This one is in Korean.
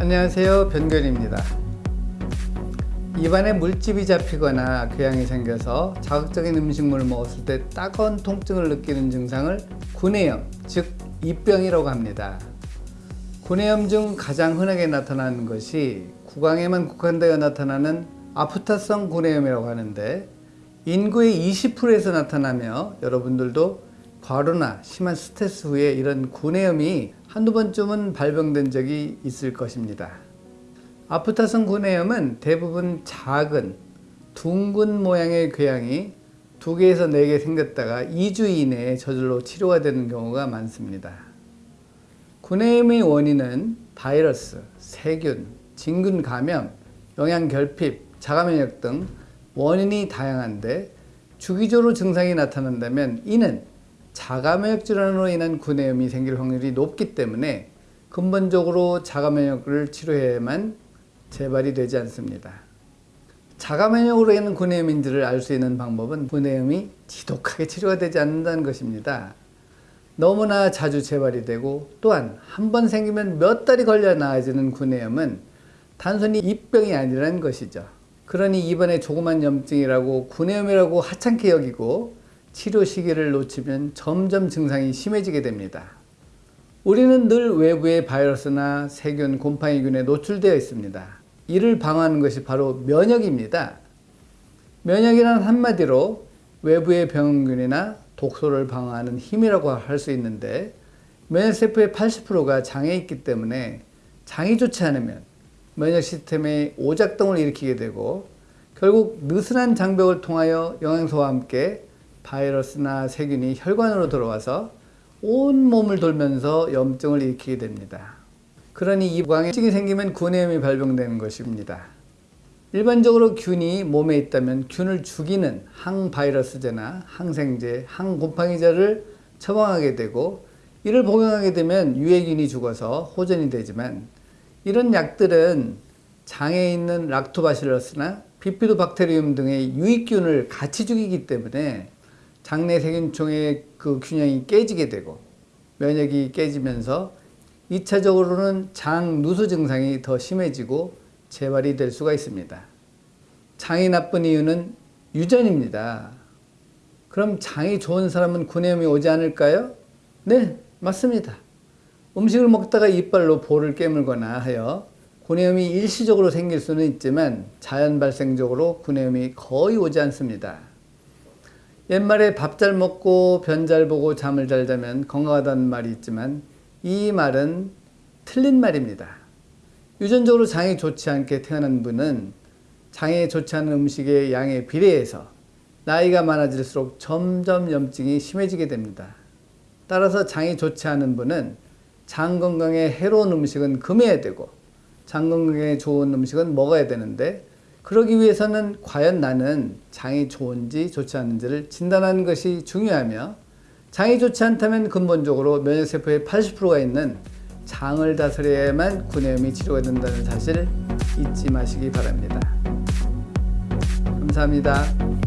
안녕하세요. 변결입니다. 입안에 물집이 잡히거나 궤양이 생겨서 자극적인 음식물을 먹었을 때 따가운 통증을 느끼는 증상을 구내염 즉 입병이라고 합니다. 구내염 중 가장 흔하게 나타나는 것이 구강에만 국한되어 나타나는 아프타성 구내염이라고 하는데 인구의 20%에서 나타나며 여러분들도 과로나 심한 스트레스 후에 이런 구내염이 한두 번쯤은 발병된 적이 있을 것입니다. 아프타성 구내염은 대부분 작은 둥근 모양의 궤양이 두 개에서 네개 생겼다가 2주 이내에 저절로 치료가 되는 경우가 많습니다. 구내염의 원인은 바이러스, 세균, 진균 감염, 영양 결핍, 자가 면역 등 원인이 다양한데 주기적으로 증상이 나타난다면 이는 자가면역 질환으로 인한 구내염이 생길 확률이 높기 때문에 근본적으로 자가면역을 치료해야만 재발이 되지 않습니다. 자가면역으로 인한 구내염인지를 알 수 있는 방법은 구내염이 지독하게 치료가 되지 않는다는 것입니다. 너무나 자주 재발이 되고 또한 한 번 생기면 몇 달이 걸려 나아지는 구내염은 단순히 입병이 아니라는 것이죠. 그러니 이번에 조그만 염증이라고 구내염이라고 하찮게 여기고 치료 시기를 놓치면 점점 증상이 심해지게 됩니다. 우리는 늘 외부의 바이러스나 세균, 곰팡이균에 노출되어 있습니다. 이를 방어하는 것이 바로 면역입니다. 면역이란 한마디로 외부의 병균이나 독소를 방어하는 힘이라고 할 수 있는데 면역세포의 80%가 장에 있기 때문에 장이 좋지 않으면 면역 시스템의 오작동을 일으키게 되고 결국 느슨한 장벽을 통하여 영양소와 함께 바이러스나 세균이 혈관으로 들어와서 온 몸을 돌면서 염증을 일으키게 됩니다. 그러니 이 구강에 염증이 생기면 구내염이 발병되는 것입니다. 일반적으로 균이 몸에 있다면 균을 죽이는 항바이러스제나 항생제, 항곰팡이제를 처방하게 되고 이를 복용하게 되면 유해균이 죽어서 호전이 되지만 이런 약들은 장에 있는 락토바실러스나 비피도박테리움 등의 유익균을 같이 죽이기 때문에 장내 세균총의 그 균형이 깨지게 되고 면역이 깨지면서 2차적으로는 장 누수 증상이 더 심해지고 재발이 될 수가 있습니다. 장이 나쁜 이유는 유전입니다. 그럼 장이 좋은 사람은 구내염이 오지 않을까요? 네, 맞습니다. 음식을 먹다가 이빨로 볼을 깨물거나 하여 구내염이 일시적으로 생길 수는 있지만 자연 발생적으로 구내염이 거의 오지 않습니다. 옛말에 밥 잘 먹고 변 잘 보고 잠을 잘 자면 건강하다는 말이 있지만 이 말은 틀린 말입니다. 유전적으로 장이 좋지 않게 태어난 분은 장에 좋지 않은 음식의 양에 비례해서 나이가 많아질수록 점점 염증이 심해지게 됩니다. 따라서 장이 좋지 않은 분은 장 건강에 해로운 음식은 금해야 되고 장 건강에 좋은 음식은 먹어야 되는데 그러기 위해서는 과연 나는 장이 좋은지 좋지 않은지를 진단하는 것이 중요하며 장이 좋지 않다면 근본적으로 면역세포의 80%가 있는 장을 다스려야만 구내염이 치료가 된다는 사실 잊지 마시기 바랍니다. 감사합니다.